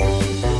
Thank you.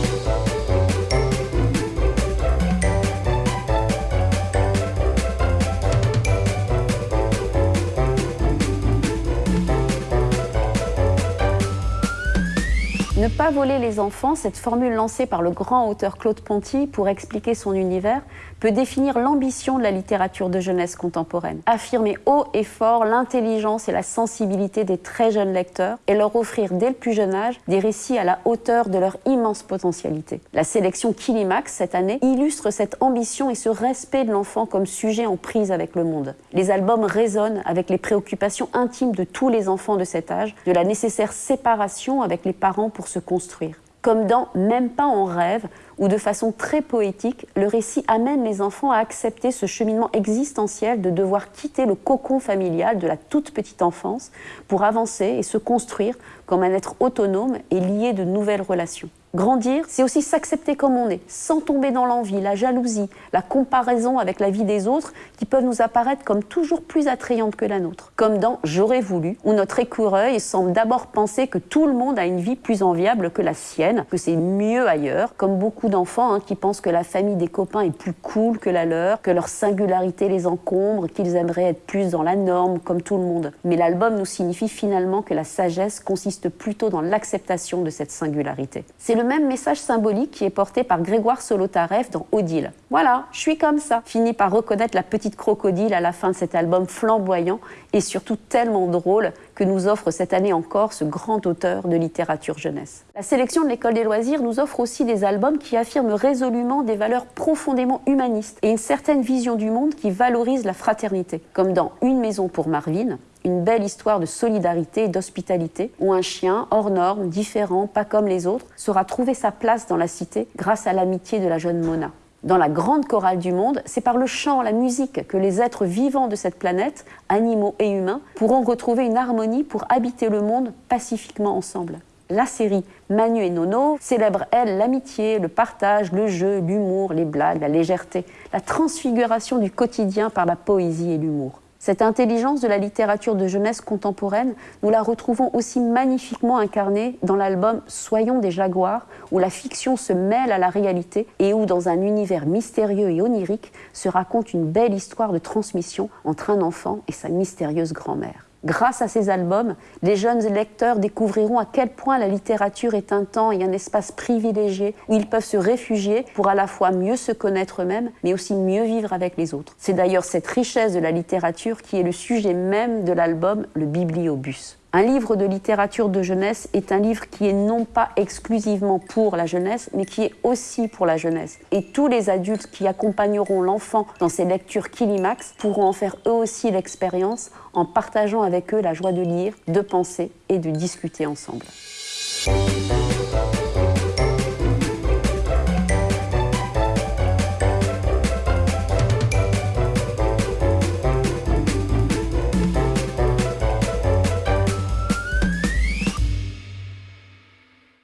Ne pas voler les enfants, cette formule lancée par le grand auteur Claude Ponty pour expliquer son univers, peut définir l'ambition de la littérature de jeunesse contemporaine. Affirmer haut et fort l'intelligence et la sensibilité des très jeunes lecteurs et leur offrir dès le plus jeune âge des récits à la hauteur de leur immense potentialité. La sélection Kilimax cette année illustre cette ambition et ce respect de l'enfant comme sujet en prise avec le monde. Les albums résonnent avec les préoccupations intimes de tous les enfants de cet âge, de la nécessaire séparation avec les parents pour se construire. Comme dans Même pas en rêve, où de façon très poétique, le récit amène les enfants à accepter ce cheminement existentiel de devoir quitter le cocon familial de la toute petite enfance pour avancer et se construire comme un être autonome et lié de nouvelles relations. Grandir, c'est aussi s'accepter comme on est, sans tomber dans l'envie, la jalousie, la comparaison avec la vie des autres qui peuvent nous apparaître comme toujours plus attrayantes que la nôtre. Comme dans J'aurais voulu, où notre écureuil semble d'abord penser que tout le monde a une vie plus enviable que la sienne, que c'est mieux ailleurs, comme beaucoup d'enfants hein, qui pensent que la famille des copains est plus cool que la leur, que leur singularité les encombre, qu'ils aimeraient être plus dans la norme comme tout le monde. Mais l'album nous signifie finalement que la sagesse consiste plutôt dans l'acceptation de cette singularité. C'est le même message symbolique qui est porté par Grégoire Solotareff dans Odile. Voilà, je suis comme ça. Finit par reconnaître la petite crocodile à la fin de cet album flamboyant et surtout tellement drôle que nous offre cette année encore ce grand auteur de littérature jeunesse. La sélection de l'école des loisirs nous offre aussi des albums qui affirment résolument des valeurs profondément humanistes et une certaine vision du monde qui valorise la fraternité, comme dans Une maison pour Marvin, une belle histoire de solidarité et d'hospitalité, où un chien hors norme, différent, pas comme les autres, saura trouver sa place dans la cité grâce à l'amitié de la jeune Mona. Dans la grande chorale du monde, c'est par le chant, la musique que les êtres vivants de cette planète, animaux et humains, pourront retrouver une harmonie pour habiter le monde pacifiquement ensemble. La série Manu et Nono célèbre, elle, l'amitié, le partage, le jeu, l'humour, les blagues, la légèreté, la transfiguration du quotidien par la poésie et l'humour. Cette intelligence de la littérature de jeunesse contemporaine, nous la retrouvons aussi magnifiquement incarnée dans l'album Soyons des Jaguars, où la fiction se mêle à la réalité et où, dans un univers mystérieux et onirique, se raconte une belle histoire de transmission entre un enfant et sa mystérieuse grand-mère. Grâce à ces albums, les jeunes lecteurs découvriront à quel point la littérature est un temps et un espace privilégié où ils peuvent se réfugier pour à la fois mieux se connaître eux-mêmes, mais aussi mieux vivre avec les autres. C'est d'ailleurs cette richesse de la littérature qui est le sujet même de l'album Le Bibliobus. Un livre de littérature de jeunesse est un livre qui est non pas exclusivement pour la jeunesse, mais qui est aussi pour la jeunesse. Et tous les adultes qui accompagneront l'enfant dans ces lectures Kilimax pourront en faire eux aussi l'expérience en partageant avec eux la joie de lire, de penser et de discuter ensemble.